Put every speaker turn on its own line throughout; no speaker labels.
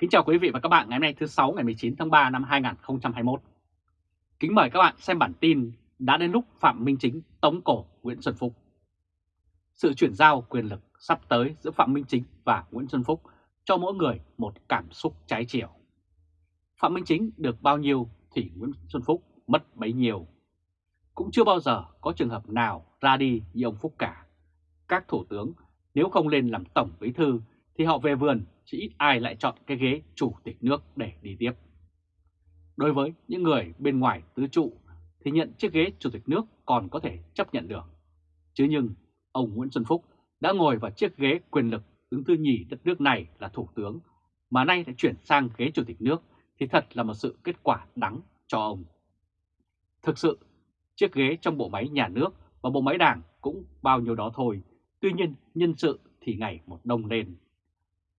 Kính chào quý vị và các bạn ngày hôm nay thứ 6 ngày 19 tháng 3 năm 2021. Kính mời các bạn xem bản tin đã đến lúc Phạm Minh Chính tống cổ Nguyễn Xuân Phúc. Sự chuyển giao quyền lực sắp tới giữa Phạm Minh Chính và Nguyễn Xuân Phúc cho mỗi người một cảm xúc trái chiều. Phạm Minh Chính được bao nhiêu thì Nguyễn Xuân Phúc mất bấy nhiêu. Cũng chưa bao giờ có trường hợp nào ra đi như ông Phúc cả. Các thủ tướng nếu không lên làm tổng bí thư thì họ về vườn chỉ ít ai lại chọn cái ghế chủ tịch nước để đi tiếp. Đối với những người bên ngoài tứ trụ thì nhận chiếc ghế chủ tịch nước còn có thể chấp nhận được. Chứ nhưng ông Nguyễn Xuân Phúc đã ngồi vào chiếc ghế quyền lực đứng thứ nhì đất nước này là thủ tướng mà nay đã chuyển sang ghế chủ tịch nước thì thật là một sự kết quả đắng cho ông. Thực sự, chiếc ghế trong bộ máy nhà nước và bộ máy đảng cũng bao nhiêu đó thôi, tuy nhiên nhân sự thì ngày một đông lên.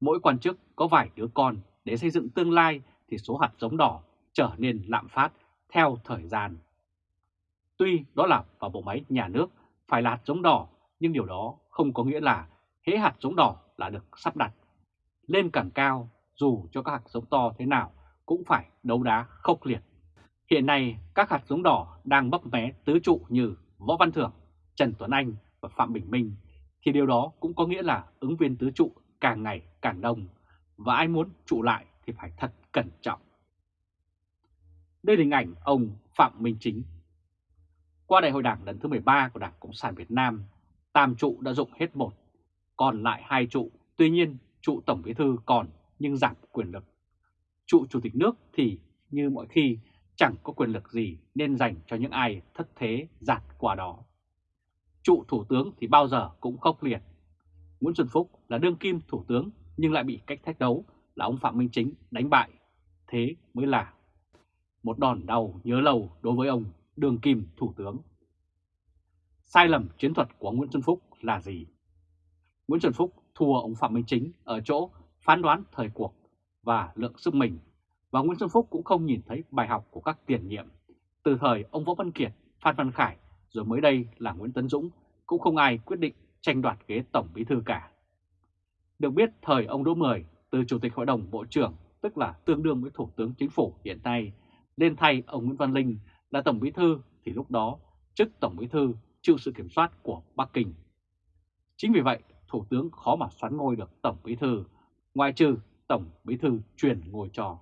Mỗi quan chức có vài đứa con để xây dựng tương lai thì số hạt giống đỏ trở nên lạm phát theo thời gian. Tuy đó là vào bộ máy nhà nước phải là hạt giống đỏ, nhưng điều đó không có nghĩa là hễ hạt giống đỏ là được sắp đặt. Lên càng cao, dù cho các hạt giống to thế nào cũng phải đấu đá khốc liệt. Hiện nay các hạt giống đỏ đang bấp mé tứ trụ như Võ Văn Thưởng, Trần Tuấn Anh và Phạm Bình Minh, thì điều đó cũng có nghĩa là ứng viên tứ trụ càng ngày càng đông và ai muốn trụ lại thì phải thật cẩn trọng. Đây là hình ảnh ông Phạm Minh Chính. Qua đại hội đảng lần thứ 13 của Đảng Cộng sản Việt Nam, tam trụ đã dụng hết một, còn lại hai trụ, tuy nhiên trụ Tổng Bí Thư còn nhưng giảm quyền lực. Trụ Chủ tịch nước thì như mọi khi chẳng có quyền lực gì nên dành cho những ai thất thế giạt qua đó. Trụ Thủ tướng thì bao giờ cũng khốc liệt, Nguyễn Xuân Phúc là đương kim thủ tướng nhưng lại bị cách thách đấu là ông Phạm Minh Chính đánh bại. Thế mới là một đòn đau nhớ lâu đối với ông đương kim thủ tướng. Sai lầm chiến thuật của Nguyễn Xuân Phúc là gì? Nguyễn Xuân Phúc thua ông Phạm Minh Chính ở chỗ phán đoán thời cuộc và lượng sức mình và Nguyễn Xuân Phúc cũng không nhìn thấy bài học của các tiền nhiệm. Từ thời ông Võ Văn Kiệt, Phan Văn Khải rồi mới đây là Nguyễn Tấn Dũng cũng không ai quyết định tranh đoạt ghế Tổng Bí Thư cả. Được biết thời ông Đỗ Mười từ Chủ tịch Hội đồng Bộ trưởng, tức là tương đương với Thủ tướng Chính phủ hiện nay, lên thay ông Nguyễn Văn Linh là Tổng Bí Thư thì lúc đó chức Tổng Bí Thư chịu sự kiểm soát của Bắc Kinh. Chính vì vậy, Thủ tướng khó mà xoán ngôi được Tổng Bí Thư, ngoài trừ Tổng Bí Thư truyền ngôi trò.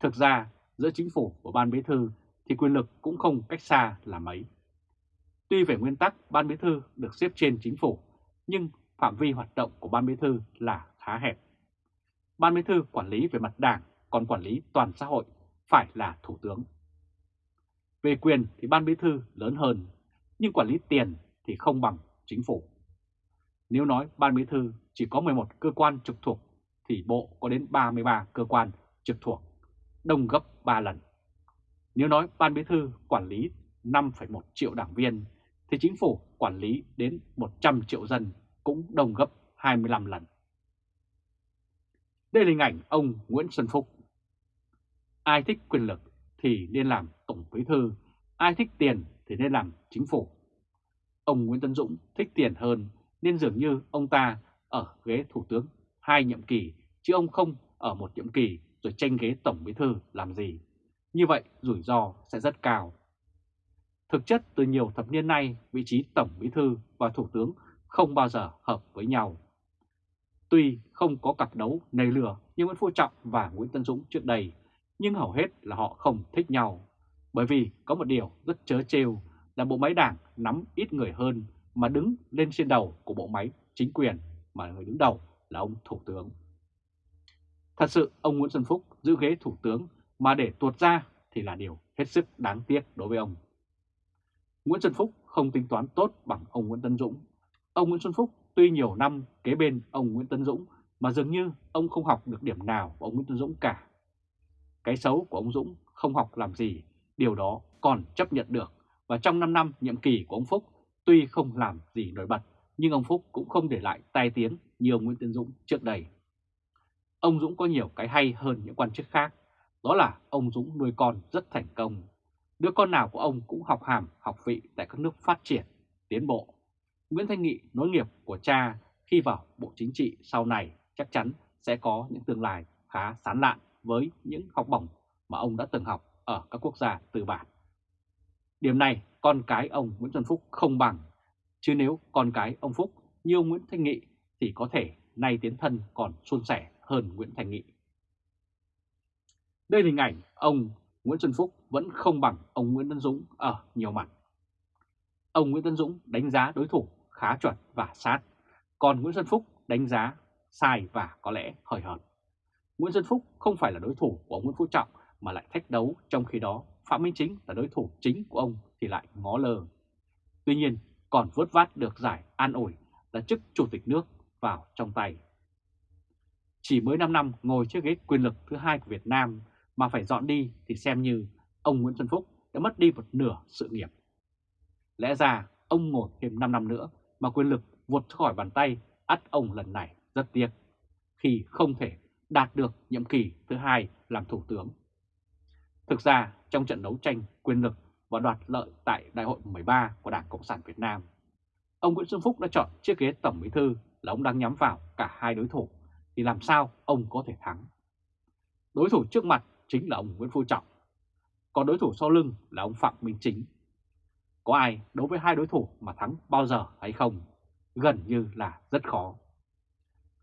Thực ra, giữa Chính phủ và Ban Bí Thư thì quyền lực cũng không cách xa là mấy. Tuy về nguyên tắc Ban Bí Thư được xếp trên chính phủ, nhưng phạm vi hoạt động của Ban Bí Thư là khá hẹp. Ban Bí Thư quản lý về mặt đảng, còn quản lý toàn xã hội phải là Thủ tướng. Về quyền thì Ban Bí Thư lớn hơn, nhưng quản lý tiền thì không bằng chính phủ. Nếu nói Ban Bí Thư chỉ có 11 cơ quan trực thuộc, thì Bộ có đến 33 cơ quan trực thuộc, đông gấp 3 lần. Nếu nói Ban Bí Thư quản lý 5,1 triệu đảng viên, thì chính phủ quản lý đến 100 triệu dân cũng đồng gấp 25 lần. Đây là hình ảnh ông Nguyễn Xuân Phúc. Ai thích quyền lực thì nên làm tổng bí thư, ai thích tiền thì nên làm chính phủ. Ông Nguyễn Tân Dũng thích tiền hơn nên dường như ông ta ở ghế thủ tướng hai nhiệm kỳ chứ ông không ở một nhiệm kỳ rồi tranh ghế tổng bí thư làm gì. Như vậy rủi ro sẽ rất cao. Thực chất từ nhiều thập niên nay, vị trí Tổng Bí Thư và Thủ tướng không bao giờ hợp với nhau. Tuy không có cặp đấu nầy lửa như Nguyễn Phú Trọng và Nguyễn Tân Dũng trước đây, nhưng hầu hết là họ không thích nhau. Bởi vì có một điều rất chớ trêu là bộ máy đảng nắm ít người hơn mà đứng lên trên đầu của bộ máy chính quyền mà người đứng đầu là ông Thủ tướng. Thật sự ông Nguyễn Xuân Phúc giữ ghế Thủ tướng mà để tuột ra thì là điều hết sức đáng tiếc đối với ông. Nguyễn Xuân Phúc không tính toán tốt bằng ông Nguyễn Tân Dũng. Ông Nguyễn Xuân Phúc tuy nhiều năm kế bên ông Nguyễn Tân Dũng mà dường như ông không học được điểm nào của ông Nguyễn Tân Dũng cả. Cái xấu của ông Dũng không học làm gì, điều đó còn chấp nhận được. Và trong 5 năm nhiệm kỳ của ông Phúc, tuy không làm gì nổi bật, nhưng ông Phúc cũng không để lại tai tiếng như ông Nguyễn Tân Dũng trước đây. Ông Dũng có nhiều cái hay hơn những quan chức khác, đó là ông Dũng nuôi con rất thành công Đứa con nào của ông cũng học hàm, học vị tại các nước phát triển, tiến bộ. Nguyễn Thanh Nghị nối nghiệp của cha khi vào Bộ Chính trị sau này chắc chắn sẽ có những tương lai khá sán lạn với những học bổng mà ông đã từng học ở các quốc gia tư bản. Điểm này con cái ông Nguyễn Xuân Phúc không bằng, chứ nếu con cái ông Phúc như ông Nguyễn Thanh Nghị thì có thể nay tiến thân còn suôn sẻ hơn Nguyễn Thanh Nghị. Đây là hình ảnh ông Nguyễn Xuân Phúc vẫn không bằng ông Nguyễn Tân Dũng ở nhiều mặt. Ông Nguyễn Tân Dũng đánh giá đối thủ khá chuẩn và sát, còn Nguyễn Xuân Phúc đánh giá sai và có lẽ hời hợt. Nguyễn Xuân Phúc không phải là đối thủ của ông Nguyễn Phú Trọng mà lại thách đấu, trong khi đó Phạm Minh Chính là đối thủ chính của ông thì lại ngó lờ. Tuy nhiên, còn vớt vát được giải an ủi là chức chủ tịch nước vào trong tay. Chỉ mới 5 năm ngồi chiếc ghế quyền lực thứ hai của Việt Nam mà phải dọn đi thì xem như ông Nguyễn Xuân Phúc đã mất đi một nửa sự nghiệp. Lẽ ra ông ngồi thêm 5 năm nữa mà quyền lực vụt khỏi bàn tay ắt ông lần này rất tiếc khi không thể đạt được nhiệm kỳ thứ hai làm thủ tướng. Thực ra trong trận đấu tranh quyền lực và đoạt lợi tại Đại hội 13 của Đảng Cộng sản Việt Nam, ông Nguyễn Xuân Phúc đã chọn chiếc ghế Tổng Bí Thư là ông đang nhắm vào cả hai đối thủ, thì làm sao ông có thể thắng? Đối thủ trước mặt chính là ông Nguyễn Phú Trọng, còn đối thủ sau lưng là ông Phạm Minh Chính. Có ai đối với hai đối thủ mà thắng bao giờ hay không? Gần như là rất khó.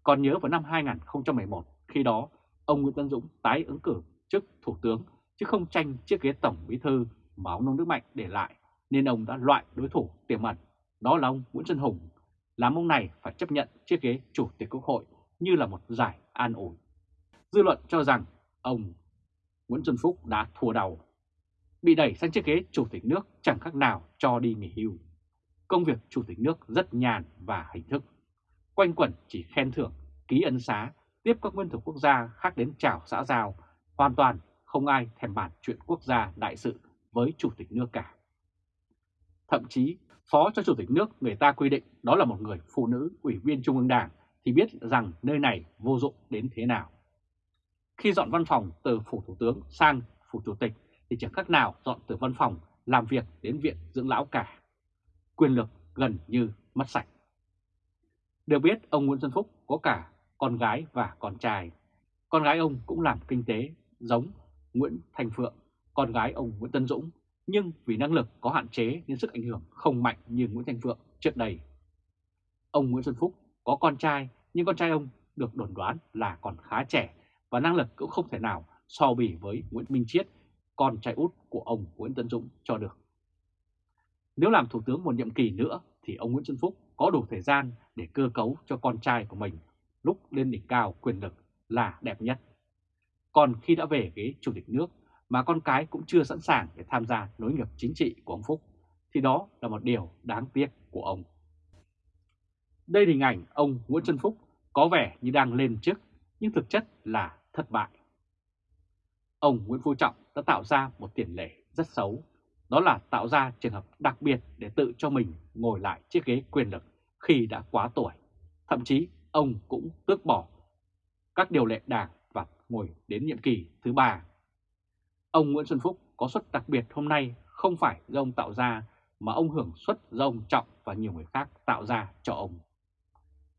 Còn nhớ vào năm 2011, khi đó ông Nguyễn Tân Dũng tái ứng cử chức Thủ tướng chứ không tranh chiếc ghế Tổng Bí Thư mà ông Nông Đức Mạnh để lại, nên ông đã loại đối thủ tiềm ẩn, đó là ông Nguyễn Xuân Hùng, làm ông này phải chấp nhận chiếc ghế Chủ tịch Quốc hội như là một giải an ủi. Dư luận cho rằng ông Nguyễn Xuân Phúc đã thua đầu. Bị đẩy sang chiếc ghế Chủ tịch nước chẳng khác nào cho đi nghỉ hưu. Công việc Chủ tịch nước rất nhàn và hình thức. Quanh quẩn chỉ khen thưởng, ký ân xá, tiếp các nguyên thủ quốc gia khác đến chào xã giao, hoàn toàn không ai thèm bàn chuyện quốc gia đại sự với Chủ tịch nước cả. Thậm chí, Phó cho Chủ tịch nước người ta quy định đó là một người phụ nữ ủy viên Trung ương Đảng thì biết rằng nơi này vô dụng đến thế nào. Khi dọn văn phòng từ Phủ Thủ tướng sang Phủ Chủ tịch thì chẳng khác nào dọn từ văn phòng làm việc đến viện dưỡng lão cả. Quyền lực gần như mất sạch. Được biết ông Nguyễn Xuân Phúc có cả con gái và con trai. Con gái ông cũng làm kinh tế giống Nguyễn Thành Phượng, con gái ông Nguyễn Tân Dũng, nhưng vì năng lực có hạn chế nên sức ảnh hưởng không mạnh như Nguyễn Thành Phượng trước đây. Ông Nguyễn Xuân Phúc có con trai nhưng con trai ông được đồn đoán là còn khá trẻ và năng lực cũng không thể nào so bì với Nguyễn Minh Chiết, con trai út của ông Nguyễn Tân Dũng cho được. Nếu làm Thủ tướng một nhiệm kỳ nữa thì ông Nguyễn Xuân Phúc có đủ thời gian để cơ cấu cho con trai của mình lúc lên đỉnh cao quyền lực là đẹp nhất. Còn khi đã về ghế chủ tịch nước mà con cái cũng chưa sẵn sàng để tham gia nối nghiệp chính trị của ông Phúc, thì đó là một điều đáng tiếc của ông. Đây là hình ảnh ông Nguyễn Xuân Phúc có vẻ như đang lên chức nhưng thực chất là thất bại. Ông Nguyễn Phú Trọng đã tạo ra một tiền lệ rất xấu, đó là tạo ra trường hợp đặc biệt để tự cho mình ngồi lại chiếc ghế quyền lực khi đã quá tuổi. Thậm chí ông cũng tước bỏ các điều lệ đảng và ngồi đến nhiệm kỳ thứ ba. Ông Nguyễn Xuân Phúc có suất đặc biệt hôm nay không phải do ông tạo ra mà ông hưởng suất do ông Trọng và nhiều người khác tạo ra cho ông.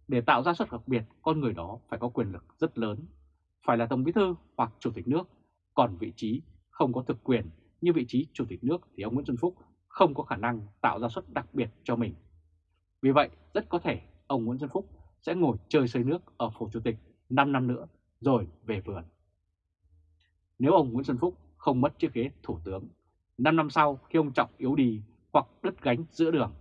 Để tạo ra suất đặc biệt, con người đó phải có quyền lực rất lớn, phải là Tổng Bí Thư hoặc Chủ tịch nước, còn vị trí không có thực quyền như vị trí Chủ tịch nước thì ông Nguyễn Xuân Phúc không có khả năng tạo ra suất đặc biệt cho mình. Vì vậy, rất có thể ông Nguyễn Xuân Phúc sẽ ngồi chơi xây nước ở phủ chủ tịch 5 năm nữa rồi về vườn. Nếu ông Nguyễn Xuân Phúc không mất chiếc ghế thủ tướng, 5 năm sau khi ông Trọng yếu đi hoặc đứt gánh giữa đường,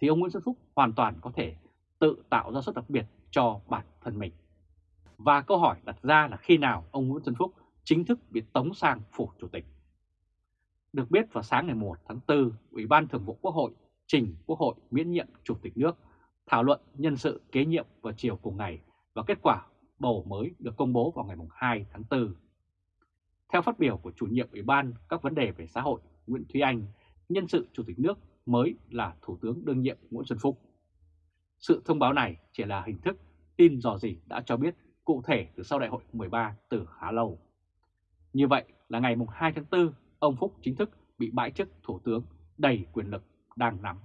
thì ông Nguyễn Xuân Phúc hoàn toàn có thể tự tạo ra suất đặc biệt cho bản thân mình. Và câu hỏi đặt ra là khi nào ông Nguyễn Xuân Phúc chính thức bị tống sang phủ chủ tịch. Được biết vào sáng ngày 1 tháng 4, Ủy ban Thường vụ Quốc hội trình Quốc hội miễn nhiệm Chủ tịch nước thảo luận nhân sự kế nhiệm vào chiều cùng ngày và kết quả bầu mới được công bố vào ngày 2 tháng 4. Theo phát biểu của chủ nhiệm Ủy ban các vấn đề về xã hội Nguyễn Thúy Anh, nhân sự Chủ tịch nước mới là Thủ tướng đương nhiệm Nguyễn Xuân Phúc. Sự thông báo này chỉ là hình thức tin dò gì đã cho biết cụ thể từ sau đại hội 13 từ khá lâu. Như vậy là ngày 2 tháng 4, ông Phúc chính thức bị bãi chức Thủ tướng đầy quyền lực đang nắm.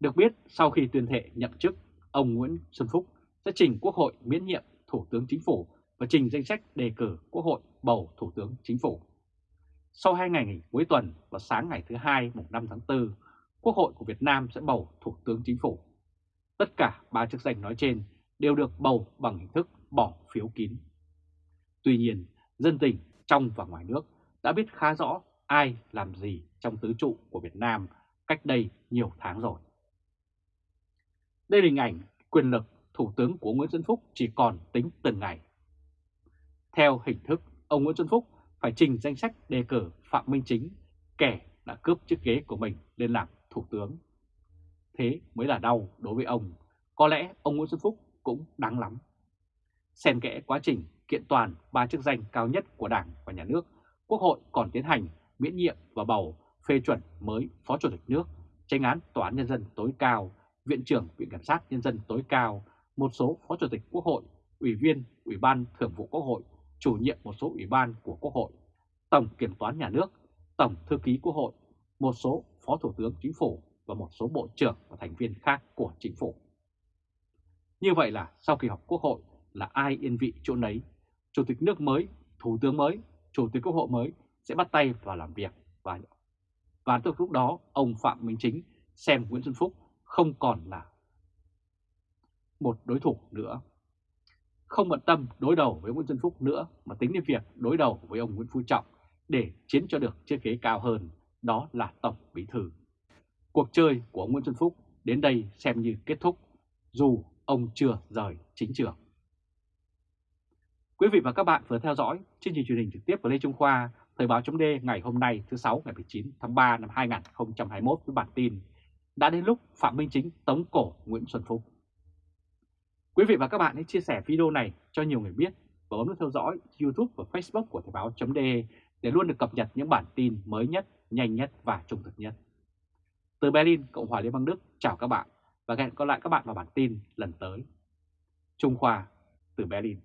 Được biết, sau khi tuyên thệ nhậm chức, ông Nguyễn Xuân Phúc sẽ trình Quốc hội miễn nhiệm Thủ tướng Chính phủ và trình danh sách đề cử Quốc hội bầu Thủ tướng Chính phủ. Sau hai ngày nghỉ cuối tuần và sáng ngày thứ hai mùng 5 tháng 4, Quốc hội của Việt Nam sẽ bầu Thủ tướng Chính phủ. Tất cả ba chức danh nói trên đều được bầu bằng hình thức bỏ phiếu kín. Tuy nhiên, dân tình trong và ngoài nước đã biết khá rõ ai làm gì trong tứ trụ của Việt Nam cách đây nhiều tháng rồi. Đây là hình ảnh quyền lực Thủ tướng của Nguyễn Xuân Phúc chỉ còn tính từng ngày. Theo hình thức, ông Nguyễn Xuân Phúc phải trình danh sách đề cử Phạm Minh Chính, kẻ đã cướp chiếc ghế của mình lên làm Thủ tướng. Thế mới là đau đối với ông, có lẽ ông Nguyễn Xuân Phúc cũng đáng lắm. Xen kẽ quá trình kiện toàn ba chức danh cao nhất của Đảng và Nhà nước, Quốc hội còn tiến hành miễn nhiệm và bầu phê chuẩn mới Phó Chủ tịch nước, tranh án Tòa án Nhân dân tối cao, Viện trưởng Viện Kiểm sát Nhân dân tối cao, một số Phó Chủ tịch Quốc hội, Ủy viên Ủy ban Thường vụ Quốc hội, chủ nhiệm một số Ủy ban của Quốc hội, Tổng Kiểm toán Nhà nước, Tổng Thư ký Quốc hội, một số Phó Thủ tướng Chính phủ và một số Bộ trưởng và thành viên khác của Chính phủ. Như vậy là sau kỳ họp Quốc hội là ai yên vị chỗ nấy, Chủ tịch nước mới, Thủ tướng mới, Chủ tịch Quốc hội mới sẽ bắt tay vào làm việc và và từ lúc đó ông Phạm Minh Chính xem Nguyễn Xuân Phúc không còn là một đối thủ nữa. Không bận tâm đối đầu với Nguyễn Xuân Phúc nữa mà tính đến việc đối đầu với ông Nguyễn Phú Trọng để chiến cho được chiếc ghế cao hơn, đó là Tổng Bí Thư. Cuộc chơi của ông Nguyễn Xuân Phúc đến đây xem như kết thúc, dù ông chưa rời chính trường. Quý vị và các bạn vừa theo dõi chương trình truyền hình trực tiếp của Lê Trung Khoa, Thời báo chấm ngày hôm nay thứ 6 ngày 19 tháng 3 năm 2021 với bản tin Đã đến lúc Phạm Minh Chính tống cổ Nguyễn Xuân Phúc. Quý vị và các bạn hãy chia sẻ video này cho nhiều người biết và bấm nút theo dõi YouTube và Facebook của Thời báo chấm để luôn được cập nhật những bản tin mới nhất, nhanh nhất và trung thực nhất. Từ Berlin, Cộng hòa Liên bang Đức, chào các bạn và hẹn gặp lại các bạn vào bản tin lần tới. Trung Khoa, từ Berlin